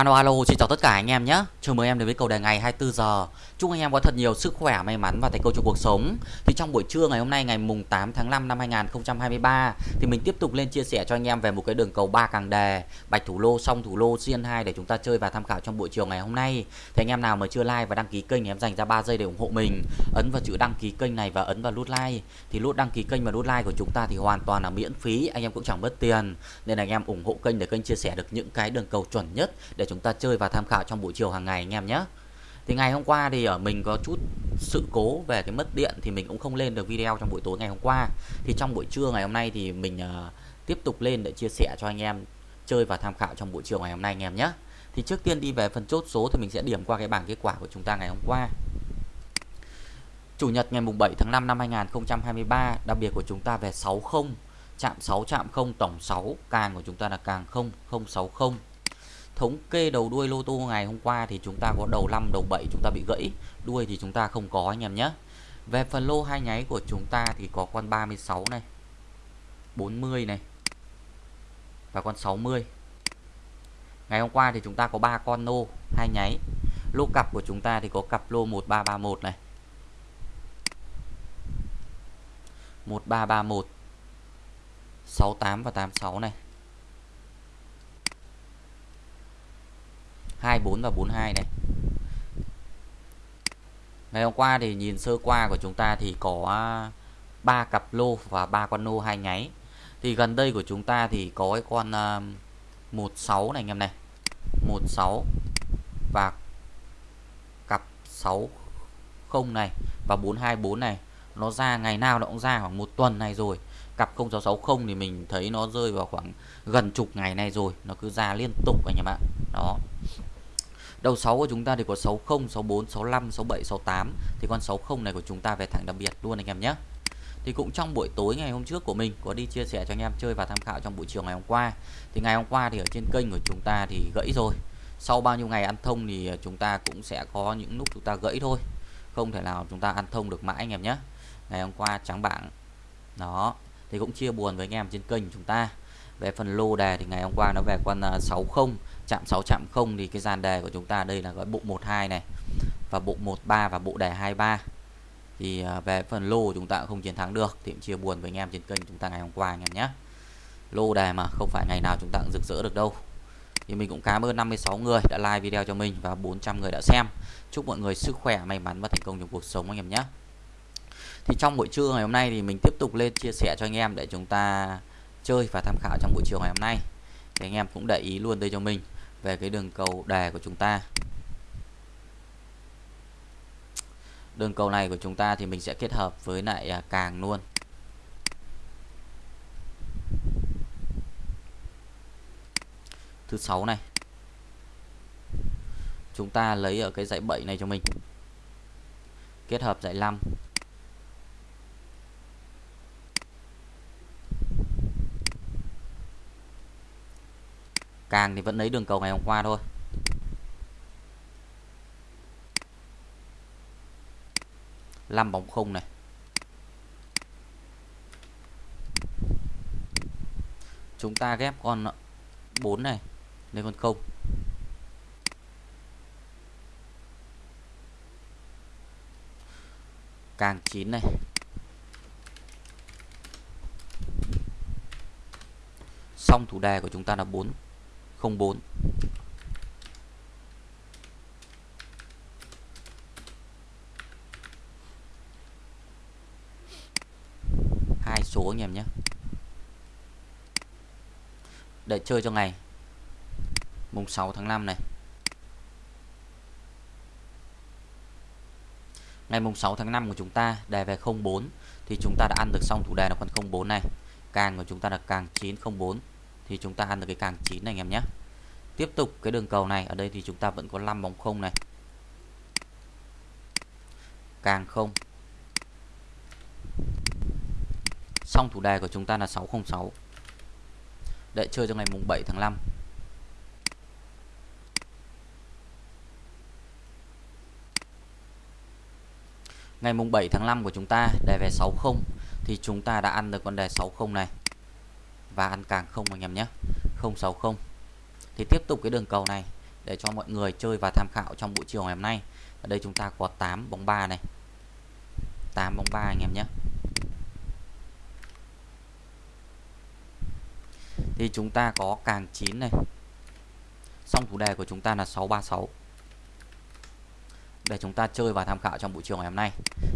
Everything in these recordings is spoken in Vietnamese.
Alo alo, xin chào tất cả anh em nhé. Chào mừng em đến với cầu đề ngày 24 giờ. Chúc anh em có thật nhiều sức khỏe, may mắn và thành công trong cuộc sống. Thì trong buổi trưa ngày hôm nay ngày mùng 8 tháng 5 năm 2023 thì mình tiếp tục lên chia sẻ cho anh em về một cái đường cầu ba càng đề, bạch thủ lô, song thủ lô, xiên 2 để chúng ta chơi và tham khảo trong buổi chiều ngày hôm nay. Thì anh em nào mà chưa like và đăng ký kênh thì em dành ra 3 giây để ủng hộ mình. Ấn vào chữ đăng ký kênh này và ấn vào nút like. Thì nút đăng ký kênh và nút like của chúng ta thì hoàn toàn là miễn phí, anh em cũng chẳng mất tiền. Nên là anh em ủng hộ kênh để kênh chia sẻ được những cái đường cầu chuẩn nhất để chúng ta chơi và tham khảo trong buổi chiều hàng ngày anh em nhé. Thì ngày hôm qua thì ở mình có chút sự cố về cái mất điện thì mình cũng không lên được video trong buổi tối ngày hôm qua. Thì trong buổi trưa ngày hôm nay thì mình uh, tiếp tục lên để chia sẻ cho anh em chơi và tham khảo trong buổi chiều ngày hôm nay anh em nhé. Thì trước tiên đi về phần chốt số thì mình sẽ điểm qua cái bảng kết quả của chúng ta ngày hôm qua. Chủ nhật ngày mùng 7 tháng 5 năm 2023 đặc biệt của chúng ta về 60 chạm 6 chạm 0 tổng 6 càng của chúng ta là càng 0 060 thống kê đầu đuôi lô tô ngày hôm qua thì chúng ta có đầu 5 đầu 7 chúng ta bị gãy. Đuôi thì chúng ta không có anh em nhé. Về phần lô hai nháy của chúng ta thì có con 36 này 40 này và con 60 ngày hôm qua thì chúng ta có ba con lô hai nháy. Lô cặp của chúng ta thì có cặp lô 1331 này. 1331 68 và 86 này. 24 và 42 này Ngày hôm qua thì nhìn sơ qua của chúng ta thì có à, ba cặp lô và ba con lô hai nháy. Thì gần đây của chúng ta thì có cái con à, uh, 16 này anh em này. 16 và cặp 60 này và 424 này. Nó ra ngày nào nó cũng ra khoảng một tuần này rồi. Cặp 0660 thì mình thấy nó rơi vào khoảng gần chục ngày này rồi. Nó cứ ra liên tục anh em ạ. Đó. Đầu 6 của chúng ta thì có 60, 64, 65, 67, 68 Thì con 60 này của chúng ta về thẳng đặc biệt luôn anh em nhé. Thì cũng trong buổi tối ngày hôm trước của mình có đi chia sẻ cho anh em chơi và tham khảo trong buổi chiều ngày hôm qua. Thì ngày hôm qua thì ở trên kênh của chúng ta thì gãy rồi. Sau bao nhiêu ngày ăn thông thì ờ, chúng ta cũng sẽ có những lúc chúng ta gãy thôi. Không thể nào chúng ta ăn thông được mãi anh em nhé. Ngày hôm qua trắng bảng. Đó thì cũng chia buồn với anh em trên kênh chúng ta về phần lô đề thì ngày hôm qua nó về con à, 60 chạm 6 chạm 0 thì cái dàn đề của chúng ta đây là gói bộ 12 này và bộ 13 và bộ đề 23 thì à, về phần lô chúng ta cũng không chiến thắng được thì cũng chia buồn với anh em trên kênh chúng ta ngày hôm qua anh em nhé. Lô đề mà không phải ngày nào chúng ta cũng rực rỡ được đâu. Thì mình cũng cảm ơn 56 người đã like video cho mình và 400 người đã xem. Chúc mọi người sức khỏe, may mắn và thành công trong cuộc sống anh em nhé. Thì trong buổi trưa ngày hôm nay thì mình tiếp tục lên chia sẻ cho anh em để chúng ta chơi và tham khảo trong buổi chiều ngày hôm nay. Thì anh em cũng để ý luôn đây cho mình về cái đường cầu đề của chúng ta. Đường cầu này của chúng ta thì mình sẽ kết hợp với lại à, càng luôn. Thứ sáu này. Chúng ta lấy ở cái dãy 7 này cho mình. Kết hợp dãy 5 càng thì vẫn lấy đường cầu ngày hôm qua thôi. Năm bóng không này. Chúng ta ghép con 4 này lên con không. Càng 9 này. Xong thủ đề của chúng ta là 4 04 hai số anh em nhé. Để chơi cho ngày. Mùng 6 tháng 5 này. Ngày mùng 6 tháng 5 của chúng ta, đề về 04 thì chúng ta đã ăn được xong thủ đề là con 04 này. Càng của chúng ta là càng 904 thì chúng ta ăn được cái càng 9 này anh em nhé tiếp tục cái đường cầu này. Ở đây thì chúng ta vẫn có 5 bóng không này. Càng không. Xong thủ đề của chúng ta là 606 để chơi trong ngày mùng 7 tháng 5 ngày mùng 7 tháng 5 của chúng ta, đề về 60 thì chúng ta đã ăn được con đề 60 này. Và ăn càng không anh em nhé. 060 thì tiếp tục cái đường cầu này để cho mọi người chơi và tham khảo trong buổi chiều ngày hôm nay. Ở đây chúng ta có 8 bóng 3 này. 8 bóng 3 anh em nhé. Thì chúng ta có càng 9 này. Xong chủ đề của chúng ta là 636 để chúng ta chơi và tham khảo trong buổi chiều ngày hôm nay.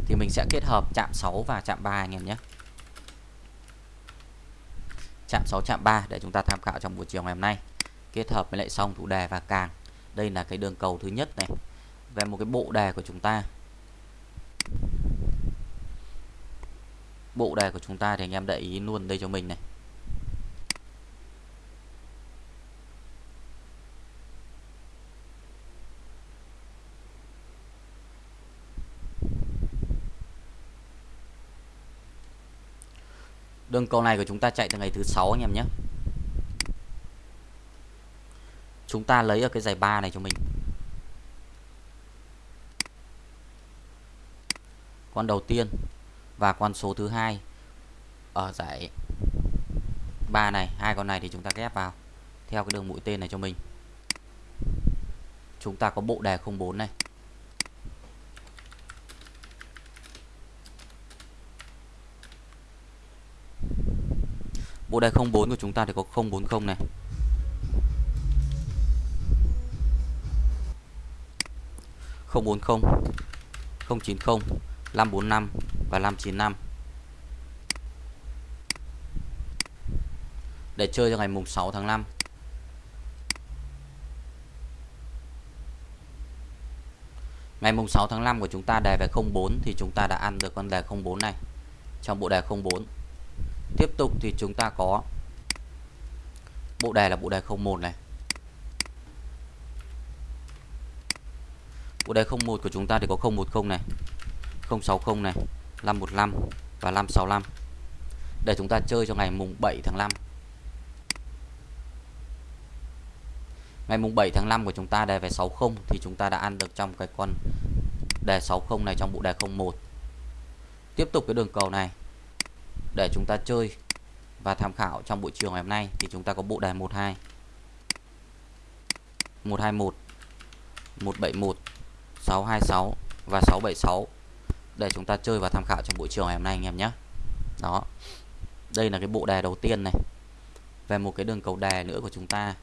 Thì mình sẽ kết hợp chạm 6 và chạm 3 anh em nhé. Chạm 6 chạm 3 để chúng ta tham khảo trong buổi chiều ngày hôm nay kết hợp với lại song thủ đề và càng. Đây là cái đường cầu thứ nhất này. Về một cái bộ đề của chúng ta. Bộ đề của chúng ta thì anh em để ý luôn đây cho mình này. Đường cầu này của chúng ta chạy từ ngày thứ sáu anh em nhé chúng ta lấy ở cái giải ba này cho mình. Con đầu tiên và con số thứ hai ở giải ba này, hai con này thì chúng ta ghép vào theo cái đường mũi tên này cho mình. Chúng ta có bộ đề 04 này. Bộ đề 04 của chúng ta thì có 040 này. 040 090 545 và 595 để chơi cho ngày mùng 6 tháng 5 Ngày mùng 6 tháng 5 của chúng ta đề về 04 thì chúng ta đã ăn được con đề 04 này trong bộ đề 04 tiếp tục thì chúng ta có bộ đề là bộ đề 01 này. bộ đề 01 của chúng ta thì có 010 này 060 này 515 và 565 để chúng ta chơi cho ngày mùng 7 tháng 5 ngày mùng 7 tháng 5 của chúng ta đề về 60 thì chúng ta đã ăn được trong cái con đề 60 này trong bộ đề 01 tiếp tục cái đường cầu này. Để chúng ta chơi và tham khảo trong buổi chiều ngày hôm nay thì chúng ta có bộ đề 12 121 171 626 và 676 để chúng ta chơi và tham khảo trong buổi chiều ngày hôm nay anh em nhé. Đó. Đây là cái bộ đề đầu tiên này. Về một cái đường cầu đề nữa của chúng ta.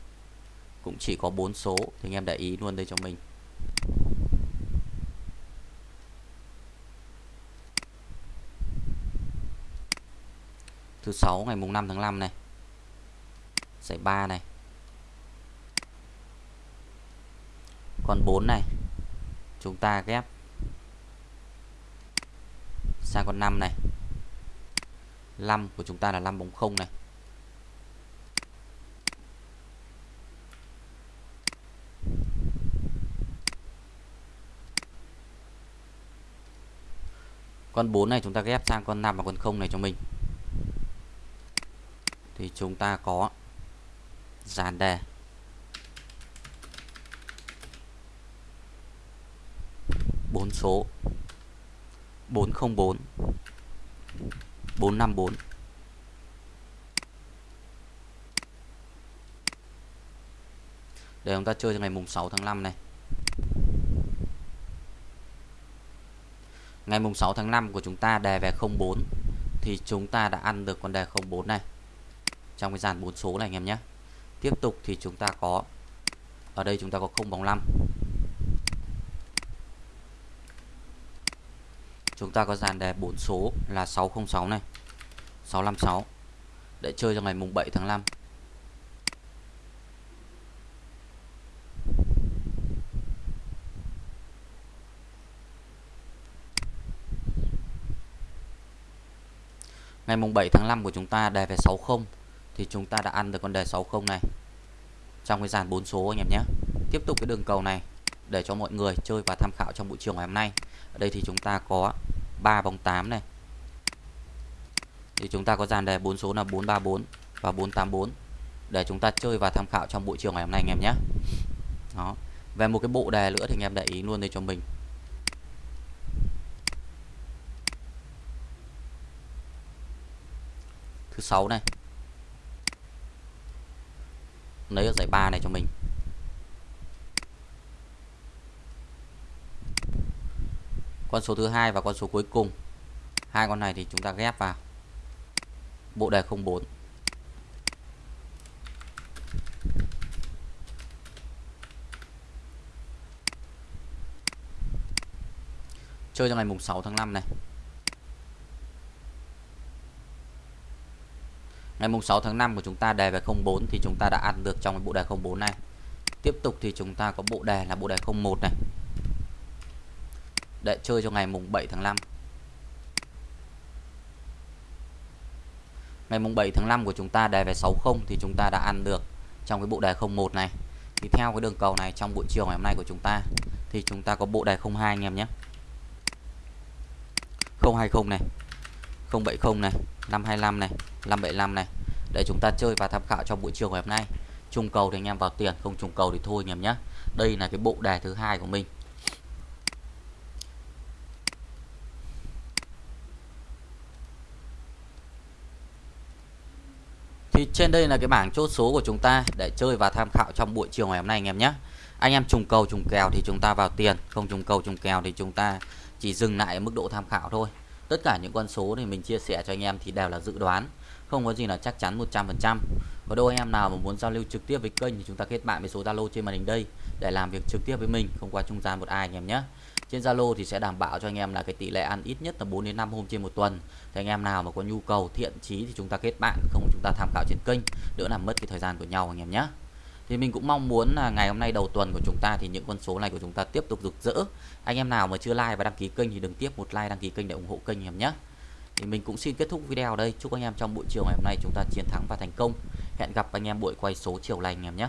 Cũng chỉ có bốn số, thì anh em để ý luôn đây cho mình. Thứ sáu, ngày mùng 5 tháng 5 này. Giải 3 này. Còn 4 này chúng ta ghép. Sang con 5 này. 5 của chúng ta là 5 bóng không này. Con 4 này chúng ta ghép sang con 5 và con 0 này cho mình. Thì chúng ta có dàn đề. 4 số. 404 454 Để chúng ta chơi cho ngày mùng 6 tháng 5 này. Ngày mùng 6 tháng 5 của chúng ta đề về 04 Thì chúng ta đã ăn được con đề 04 này. Trong cái dàn 4 số này anh em nhé. Tiếp tục thì chúng ta có, Ở đây chúng ta có 0 bóng 5 chúng ta có dàn đề 4 số là 606 này 656 để chơi cho ngày mùng 7 tháng 5 Ngày mùng 7 tháng 5 của chúng ta đề về 60 thì chúng ta đã ăn được con đề 60 này trong cái dàn 4 số anh em nhé. Tiếp tục cái đường cầu này, để cho mọi người chơi và tham khảo trong buổi chiều ngày hôm nay. Ở đây thì chúng ta có 3 bóng 8 này. Thì chúng ta có dàn đề bốn số là 434 và 484 để chúng ta chơi và tham khảo trong buổi chiều ngày hôm nay anh em nhé. Đó. Về một cái bộ đề nữa thì anh em để ý luôn đây cho mình. Thứ sáu này. Lấy ở giải ba này cho mình. Con số thứ hai và con số cuối cùng. Hai con này thì chúng ta ghép vào. Bộ đề 04 chơi cho ngày mùng 6 tháng 5 này. Ngày mùng 6 tháng 5 của chúng ta đề về 04 thì chúng ta đã ăn được trong cái bộ đề 04 này. Tiếp tục thì chúng ta có bộ đề là bộ đề 01 này để chơi cho ngày mùng 7 tháng 5 ngày mùng 7 tháng 5 của chúng ta đề về 60 thì chúng ta đã ăn được trong cái bộ đề 01 này. Thì theo cái đường cầu này, trong buổi chiều ngày hôm nay của chúng ta, thì chúng ta có bộ đề 02 anh em nhé. 020 này 070 này 525 này 575 này. Để chúng ta chơi và tham khảo trong buổi chiều ngày hôm nay. Trùng cầu thì anh em vào tiền, không trùng cầu thì thôi anh em nhé. Đây là cái bộ đề thứ hai của mình. Thì trên đây là cái bảng chốt số của chúng ta để chơi và tham khảo trong buổi chiều ngày hôm nay, anh em nhé. Anh em trùng cầu, trùng kèo thì chúng ta vào tiền, không trùng cầu, trùng kèo thì chúng ta chỉ dừng lại ở mức độ tham khảo thôi. Tất cả những con số thì mình chia sẻ cho anh em thì đều là dự đoán, không có gì là chắc chắn 100% và đôi anh em nào mà muốn giao lưu trực tiếp với kênh thì chúng ta kết bạn với số Zalo trên màn hình đây để làm việc trực tiếp với mình, không qua trung gian một ai, anh em nhé trên Zalo thì sẽ đảm bảo cho anh em là cái tỷ lệ ăn ít nhất là 4 đến 5 hôm trên một tuần. Thì anh em nào mà có nhu cầu thiện chí thì chúng ta kết bạn, không chúng ta tham khảo trên kênh, đỡ làm mất cái thời gian của nhau anh em nhé. Thì mình cũng mong muốn là ngày hôm nay đầu tuần của chúng ta thì những con số này của chúng ta tiếp tục rực rỡ. Anh em nào mà chưa like và đăng ký kênh thì đừng tiếp một like, đăng ký kênh để ủng hộ kênh anh em nhé. Thì mình cũng xin kết thúc video đây. Chúc anh em trong buổi chiều ngày hôm nay chúng ta chiến thắng và thành công. Hẹn gặp anh em buổi quay số chiều lành anh em nhé.